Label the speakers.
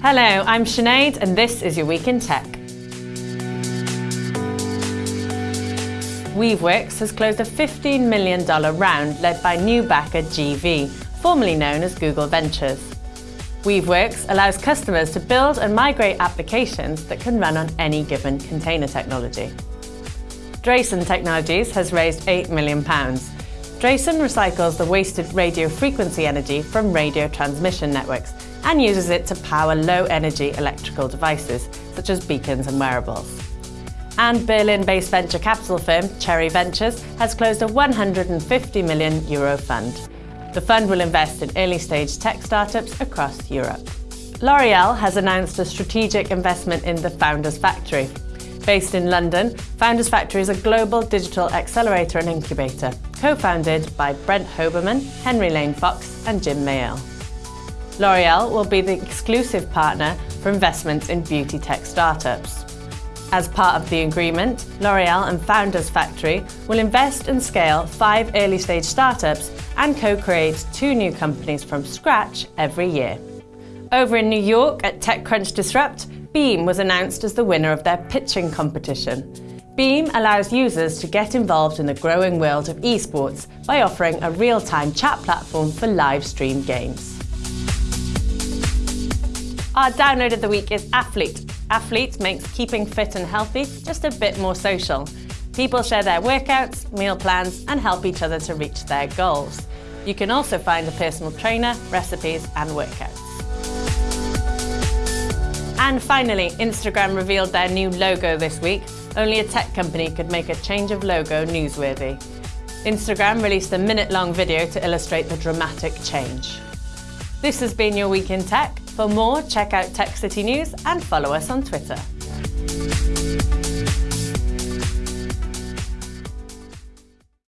Speaker 1: Hello, I'm Sinead and this is your Week in Tech. Weaveworks has closed a $15 million round led by new backer GV, formerly known as Google Ventures. Weaveworks allows customers to build and migrate applications that can run on any given container technology. Drayson Technologies has raised £8 million. Drayson recycles the wasted radio frequency energy from radio transmission networks and uses it to power low-energy electrical devices, such as beacons and wearables. And Berlin-based venture capital firm Cherry Ventures has closed a 150 million euro fund. The fund will invest in early-stage tech startups across Europe. L'Oreal has announced a strategic investment in the Founders Factory, Based in London, Founders Factory is a global digital accelerator and incubator, co-founded by Brent Hoberman, Henry Lane Fox and Jim Mayall. L'Oreal will be the exclusive partner for investments in beauty tech startups. As part of the agreement, L'Oreal and Founders Factory will invest and scale five early-stage startups and co-create two new companies from scratch every year. Over in New York at TechCrunch Disrupt, Beam was announced as the winner of their pitching competition. Beam allows users to get involved in the growing world of esports by offering a real-time chat platform for live stream games. Our download of the week is Athlete. Athlete makes keeping fit and healthy just a bit more social. People share their workouts, meal plans and help each other to reach their goals. You can also find a personal trainer, recipes and workouts. And finally, Instagram revealed their new logo this week. Only a tech company could make a change of logo newsworthy. Instagram released a minute-long video to illustrate the dramatic change. This has been your Week in Tech. For more, check out Tech City News and follow us on Twitter.